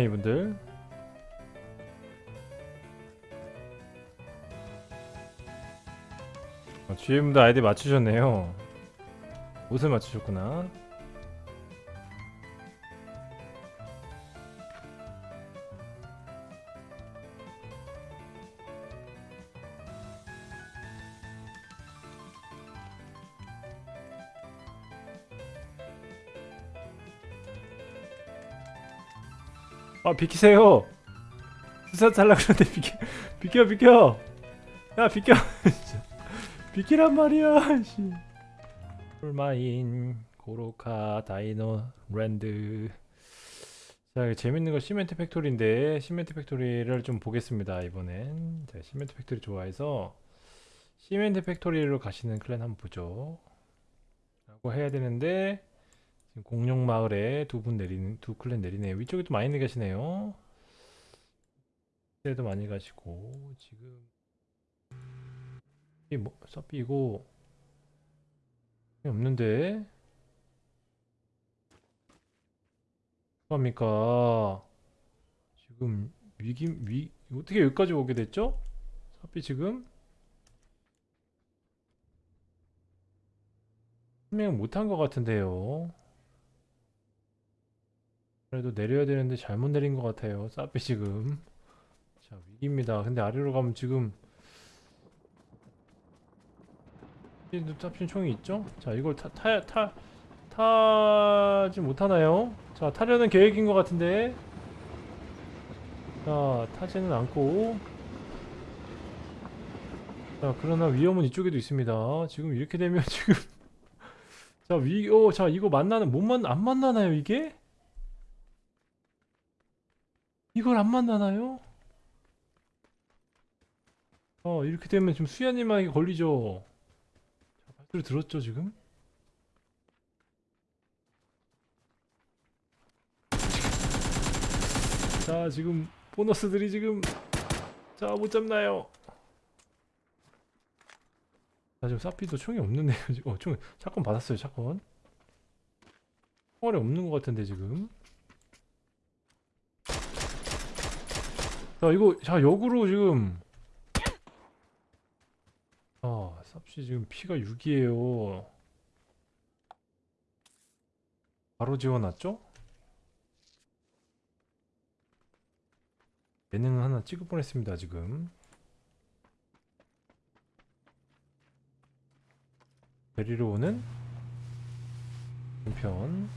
이분들. 어, GM도 아이디 맞추셨네요. 옷을 맞추셨구나 아 비키세요. 수사 잘라 그러는데 비켜 비켜 비켜. 야 비켜. 비키란 말이야 씨. 풀마인 고로카 다이노 랜드. 자 재밌는 거 시멘트 팩토리인데 시멘트 팩토리를 좀 보겠습니다 이번엔. 자, 시멘트 팩토리 좋아해서 시멘트 팩토리로 가시는 클랜 한번 보죠. 라고 해야 되는데 지금 공룡 마을에 두 분 내리는 두 클랜 내리네요. 위쪽에도 많이 내가시네요. 때도 많이 가시고 지금 이 뭐 서비 이거 없는데 합니까? 지금 위기 위 어떻게 여기까지 오게 됐죠? 서비 지금 설명 못한 것 같은데요. 그래도 내려야 되는데 잘못 내린 것 같아요. 사비 지금. 자 위기입니다. 근데 아래로 가면 지금 탑신 총이 있죠? 자 이걸 타, 타, 타, 타지 못하나요? 자 타려는 계획인 것 같은데 자 타지는 않고 자 그러나 위험은 이쪽에도 있습니다. 지금 이렇게 되면 지금 자 위, 어, 자 이거 만나는 못 만, 안 만나나요 이게? 이걸 안 만나나요? 어 이렇게 되면 지금 수야님에게 걸리죠 자, 발소리 들었죠 지금? 자 지금 보너스들이 지금 자 못 잡나요? 자 지금 사피도 총이 없는데요 지금 어 총, 샷건 받았어요 샷건 총알이 없는 것 같은데 지금 자 이거 자 역으로 지금. 아 쌉시 지금 피가 6이에요. 바로 지워놨죠? 예능 하나 찍을 뻔했습니다 지금. 데리러 오는 편.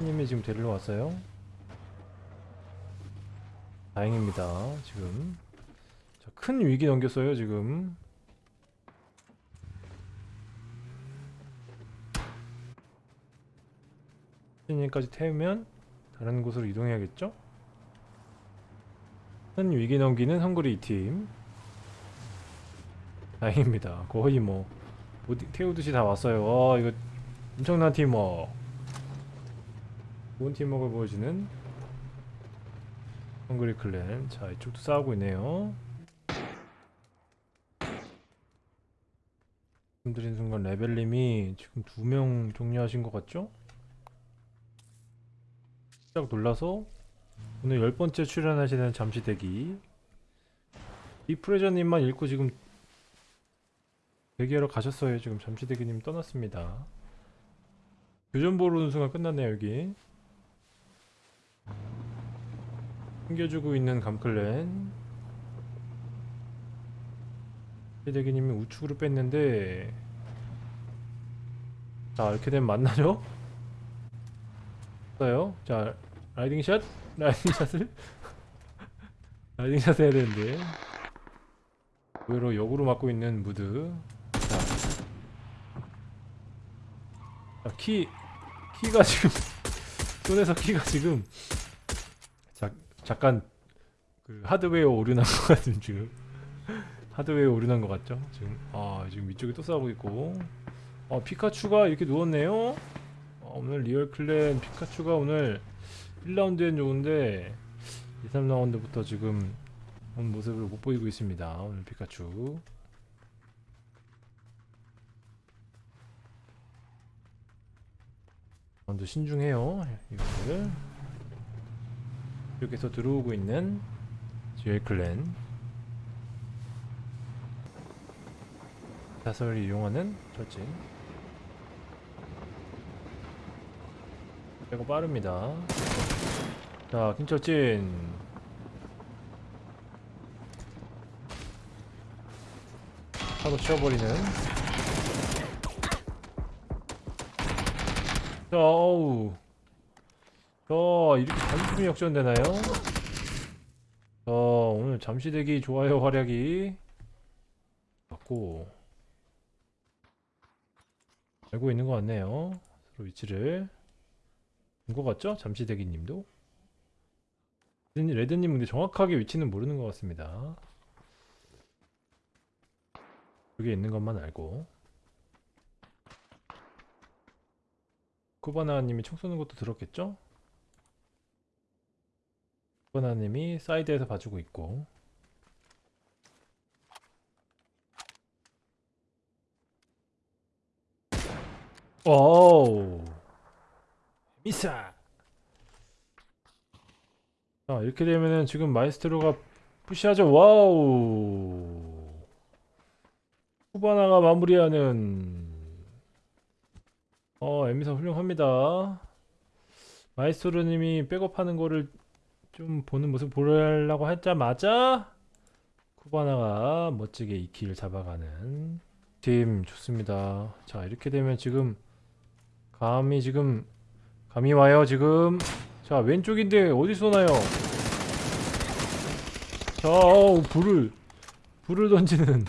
님이 지금 데리러 왔어요 다행입니다. 지금 자, 큰 위기 넘겼어요. 지금 신인까지 태우면 다른 곳으로 이동해야겠죠? 큰 위기 넘기는 헝그리 팀 다행입니다. 거의 뭐 태우듯이 다 왔어요. 와 이거 엄청난 팀워크 좋은 팀워크를 보여주는 헝그리 클랜. 자 이쪽도 싸우고 있네요. 말씀드린 순간 레벨님이 지금 두 명 종료하신 것 같죠? 짝 놀라서 오늘 열 번째 출연하시는 잠시 대기. 이프레저님만 읽고 지금 대기하러 가셨어요. 지금 잠시 대기님 떠났습니다. 교전 보러 오는 순간 끝났네요 여기 챙겨주고 있는 감클랜 시대기님이 우측으로 뺐는데 자 이렇게 되면 만나죠? 어요? 자 라이딩샷? 라이딩샷을? 라이딩샷 해야 되는데 의외로 역으로 맞고 있는 무드 자, 자 키, 키가 지금 손에서 키가 지금 잠깐 그 하드웨어 오류 난 것 같은 지금. 하드웨어 오류 난 것 같죠? 지금. 아 지금 위쪽에 또 싸우고 있고. 아 피카츄가 이렇게 누웠네요? 아, 오늘 리얼클랜 피카츄가 오늘 1라운드엔 좋은데 2, 3라운드부터 지금 온 모습을 못 보이고 있습니다. 오늘 피카츄. 먼저 신중해요 이거를 이렇게서 들어오고 있는 지엘 클랜. 자설을 이용하는 철진. 빼고 빠릅니다. 자, 김철진. 차로 치워버리는. 자, 어우 자, 이렇게 단숨이 역전되나요? 자, 오늘 잠시대기 좋아요 활약이 맞고 알고 있는 것 같네요 서로 위치를 본 것 같죠? 잠시대기 님도 레드님 근데 정확하게 위치는 모르는 것 같습니다 여기 있는 것만 알고 쿠바나님이 총 쏘는 것도 들었겠죠? 쿠바나님이 사이드에서 봐주고 있고. 오우. 미사. 자 이렇게 되면은 지금 마이스트로가 푸시하죠. wow. 쿠바나가 마무리하는. 어 에미사 훌륭합니다. 마이스트로님이 백업하는 거를 좀 보는 모습 보려고 했자마자 쿠바나가 멋지게 이kill 잡아가는 팀 좋습니다. 자 이렇게 되면 지금 감이 지금 감이 와요 지금. 자 왼쪽인데 어디 쏘나요? 자 어우, 불을 불을 던지는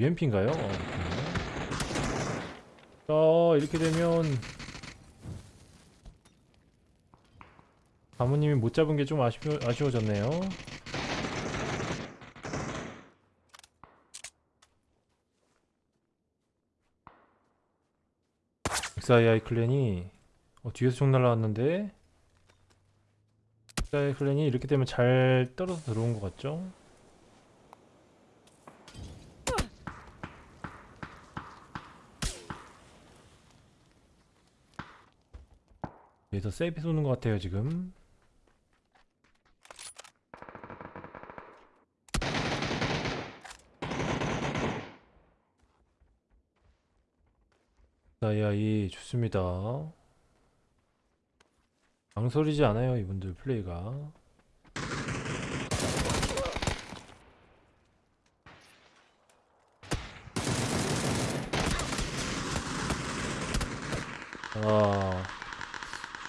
UMP인가요? 어, 자 이렇게 되면 가무님이 못 잡은 게 좀 아쉬워, 아쉬워졌네요 XII 클랜이 어, 뒤에서 총 날라왔는데 XII 클랜이 이렇게 되면 잘 떨어져 들어온 것 같죠? 여기서 세이프 쏘는 것 같아요 지금. 나야이 좋습니다. 망설이지 않아요 이분들 플레이가. 아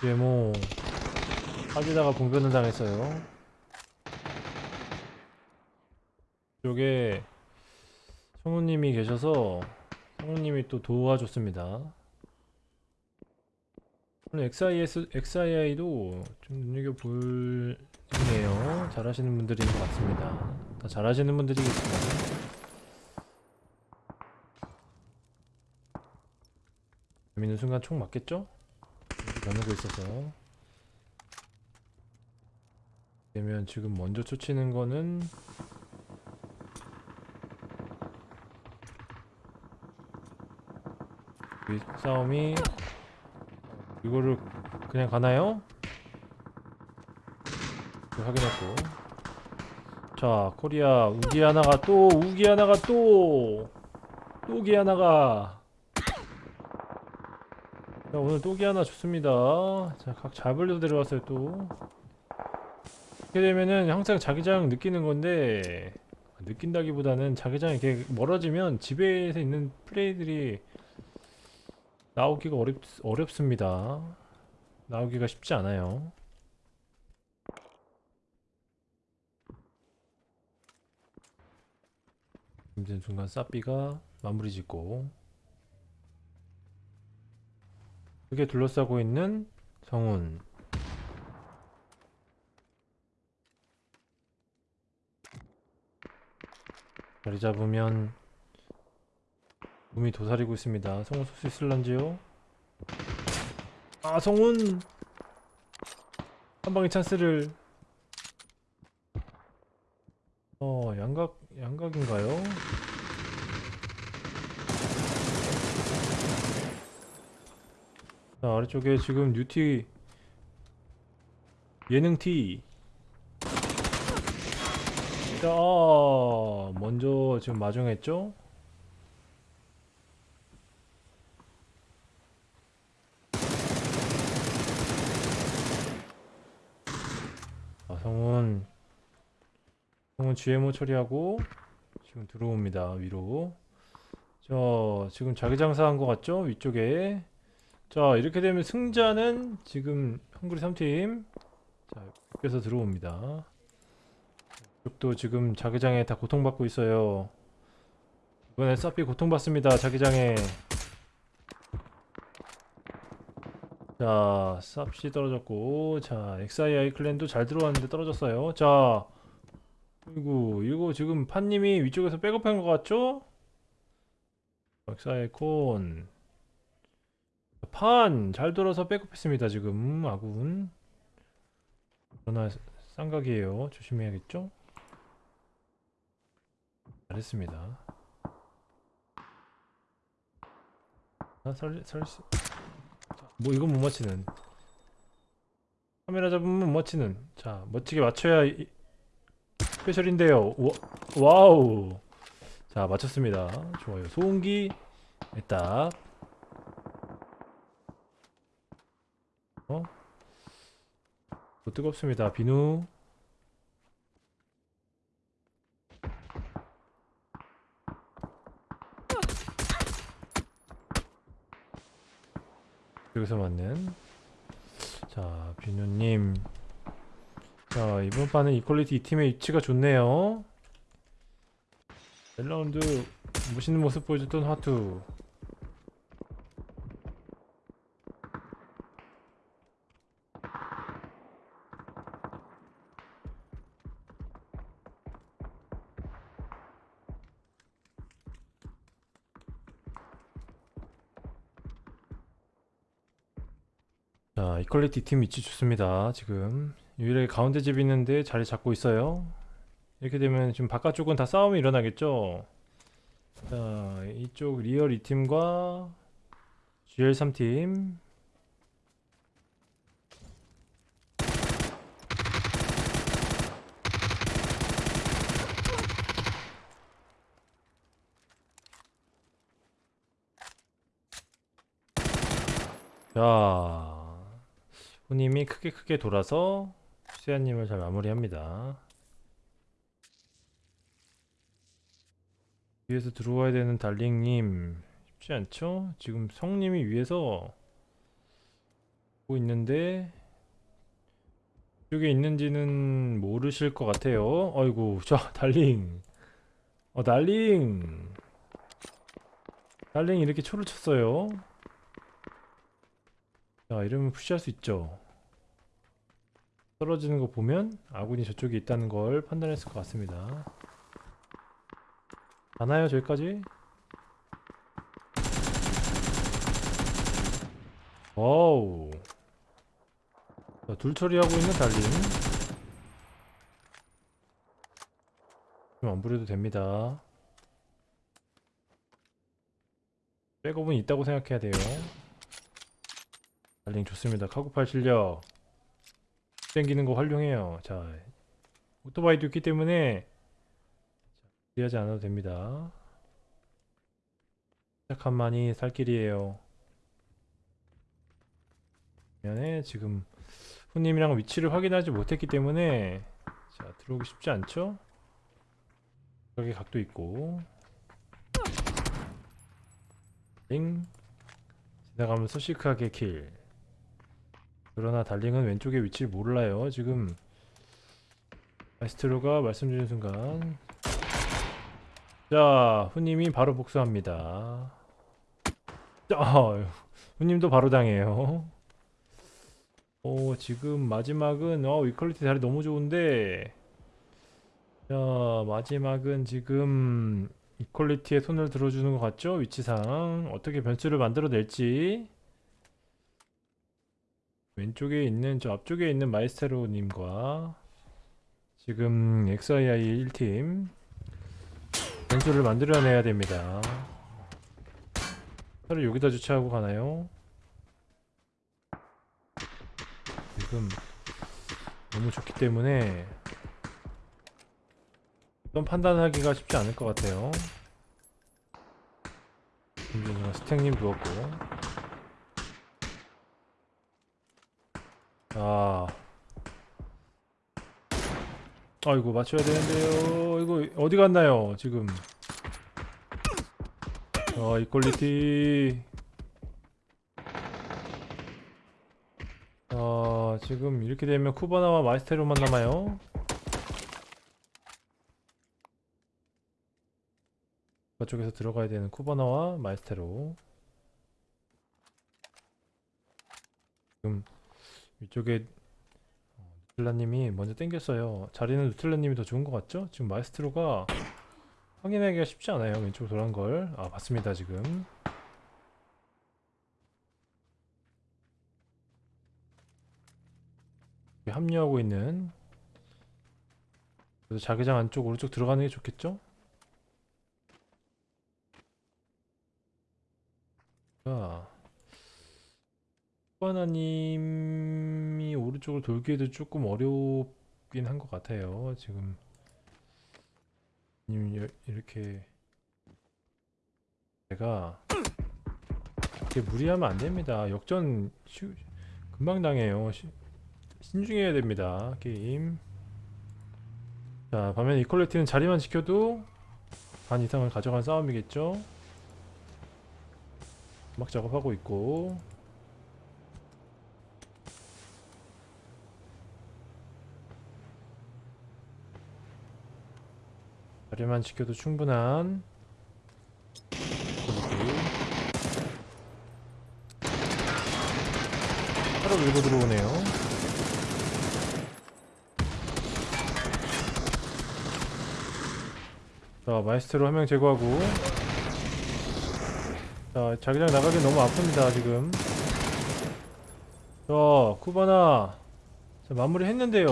이게 뭐 빠지다가 봉변을 당했어요. 이쪽에 성우님이 계셔서 성우님이 또 도와줬습니다. 오늘 XIS, XII도 좀 눈여겨볼 네요. 잘하시는 분들인 것 같습니다. 다 잘하시는 분들이겠지만 재밌는 순간 총 맞겠죠? 나누고 있어서 되면 지금 먼저 쫓치는 거는 이 싸움이 이거를 그냥 가나요? 확인했고 자 코리아 우기 하나가 또 우기 하나가 또 또기 하나가 자 오늘 또기 하나 좋습니다. 자각 잡으려고 데려왔어요 또. 이렇게 되면은 항상 자기장 느끼는 건데 느낀다기보다는 자기장이 이렇게 멀어지면 집에서 있는 플레이들이 나오기가 어렵, 어렵습니다. 나오기가 쉽지 않아요. 힘든 순간 싸삐가 마무리 짓고 크게 둘러싸고 있는 성운 자리 잡으면 몸이 도사리고 있습니다 성운 쏠 수 있을런지요? 아 성운 한 방의 찬스를 어, 양각, 양각인가요? 자, 아래쪽에 지금 뉴티 예능 T. 자, 아, 먼저 지금 마중했죠? 아, 성훈 성훈 GMO 처리하고 지금 들어옵니다 위로 저 지금 자기장사한 것 같죠 위쪽에 자 이렇게 되면 승자는 지금 헝그리 3팀 자 여기서 들어옵니다 이쪽도 지금 자기장에 다 고통받고 있어요 이번에 사피 고통받습니다 자기장에 자, 쌉시 떨어졌고, 자, XII 클랜도 잘 들어왔는데 떨어졌어요. 자, 그리고 이거 지금 판님이 위쪽에서 백업한 것 같죠? XII 콘. 판! 잘 돌아서 백업했습니다, 지금, 아군. 그러나 쌍각이에요. 조심해야겠죠? 잘했습니다. 아, 살, 살, 수- 뭐 이건 못 맞히는 카메라 잡으면 못 맞히는 자 멋지게 맞춰야 이- 스페셜인데요 와, 와우 자 맞췄습니다 좋아요 소음기 딱 어? 또 뜨겁습니다. 비누. 여기서 맞는. 자 비누님. 자 이번 판은 이퀄리티 이 팀의 위치가 좋네요. 1라운드 멋있는 모습 보여줬던 화투 자 이퀄리티 팀 위치 좋습니다 지금. 유일하게 가운데 집 있는데 자리 잡고 있어요. 이렇게 되면 지금 바깥쪽은 다 싸움이 일어나겠죠? 자 이쪽 리얼 2팀과 GL 3팀. 자 후님이 크게 크게 돌아서 수야님을 잘 마무리합니다. 위에서 들어와야 되는 달링님 쉽지 않죠? 지금 성님이 위에서 보고 있는데 이쪽에 있는지는 모르실 것 같아요. 아이고 자 달링. 어 달링. 달링 이렇게 초를 쳤어요 자 이러면 푸시할 수 있죠. 떨어지는 거 보면 아군이 저쪽에 있다는 걸 판단했을 것 같습니다. 가나요 저기까지? wow. 자, 둘 처리하고 있는 달림. 좀안 부려도 됩니다. 백업은 있다고 생각해야 돼요 달링 좋습니다 카구팔 실력 땡기는 거 활용해요 자 오토바이도 있기 때문에 무리하지 않아도 됩니다. 시작한 만이 살 길이에요. 면에 지금 후님이랑 위치를 확인하지 못했기 때문에 자 들어오기 쉽지 않죠? 여기 각도 있고 링 지나가면서 시크하게 킬 그러나 달링은 왼쪽에 위치를 몰라요 지금 마스트로가 말씀 주신 순간 자, 후님이 바로 복수합니다. 자, 후님도 바로 당해요. 오, 지금 마지막은 어, 이퀄리티 자리 너무 좋은데 자, 마지막은 지금 이퀄리티에 손을 들어주는 것 같죠? 위치상 어떻게 변수를 만들어낼지 왼쪽에 있는 저 앞쪽에 있는 마이스테로님과 지금 XII 1팀 변수를 만들어내야 됩니다. 차를 여기다 주차하고 가나요? 지금 너무 좋기 때문에 어떤 판단하기가 쉽지 않을 것 같아요. 스택님 누웠고 아. 아이고 맞춰야 되는데요. 이거 어디 갔나요 지금? 아 이퀄리티. 아 지금 이렇게 되면 쿠바나와 마이스트로만 남아요. 저쪽에서 들어가야 되는 쿠바나와 마이스트로. 지금 이쪽에 어, 누틀라님이 먼저 땡겼어요. 자리는 누틀라님이 더 좋은 것 같죠? 지금 마이스테로가 확인하기가 쉽지 않아요. 왼쪽으로 돌아간 걸아 봤습니다 지금. 합류하고 있는. 그래서 자기장 안쪽 오른쪽 들어가는 게 좋겠죠? 자, 하나님 이 오른쪽으로 돌기에도 조금 어렵긴 한 것 같아요. 지금 이렇게 제가 이렇게 무리하면 안 됩니다. 역전 쉬- 금방 당해요. 시- 신중해야 됩니다. 게임. 자, 반면 이퀄리티는 자리만 지켜도 반 이상을 가져간 싸움이겠죠? 막 작업하고 있고 자리만 지켜도 충분한. 바로 밀고 들어오네요 자 마이스트로 한 명 제거하고 자, 자기장 나가기 너무 아픕니다, 지금. 자, 쿠바나. 자, 마무리 했는데요.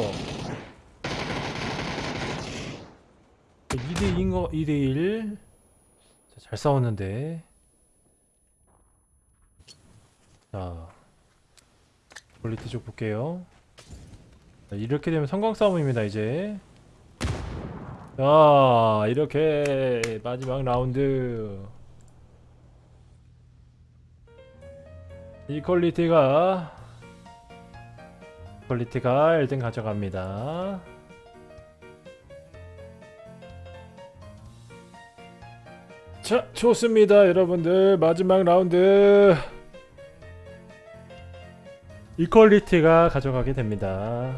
2대 2인 거, 2대 1. 자, 잘 싸웠는데. 자, 퀄리티 쪽 볼게요. 자, 이렇게 되면 섬광 싸움입니다, 이제. 자, 이렇게 마지막 라운드. 이 퀄리티가 퀄리티가 1등 가져갑니다. 자, 좋습니다, 여러분들. 마지막 라운드. 이퀄리티가 가져가게 됩니다.